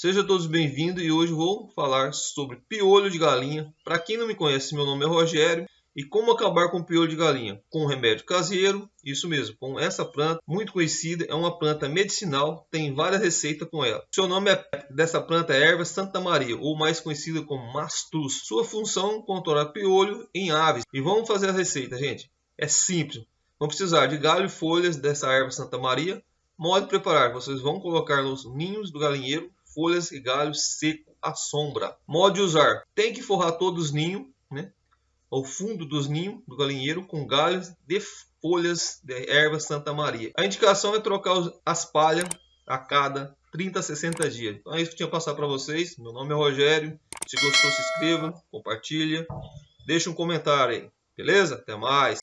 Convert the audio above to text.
Sejam todos bem-vindos e hoje vou falar sobre piolho de galinha. Para quem não me conhece, meu nome é Rogério e como acabar com piolho de galinha? Com remédio caseiro, isso mesmo, com essa planta muito conhecida, é uma planta medicinal, tem várias receitas com ela. Seu nome é, dessa planta é erva Santa Maria, ou mais conhecida como mastus. Sua função controlar piolho em aves. E vamos fazer a receita, gente. É simples. Vamos precisar de galho e folhas dessa erva Santa Maria. Modo de preparar, vocês vão colocar nos ninhos do galinheiro folhas e galhos seco à sombra. Modo de usar: tem que forrar todos os ninhos, né? Ao fundo dos ninhos do galinheiro com galhos de folhas de erva Santa Maria. A indicação é trocar as palhas a cada 30 a 60 dias. Então é isso que eu tinha passar para vocês. Meu nome é Rogério. Se gostou, se inscreva, compartilha, deixa um comentário aí. Beleza? Até mais.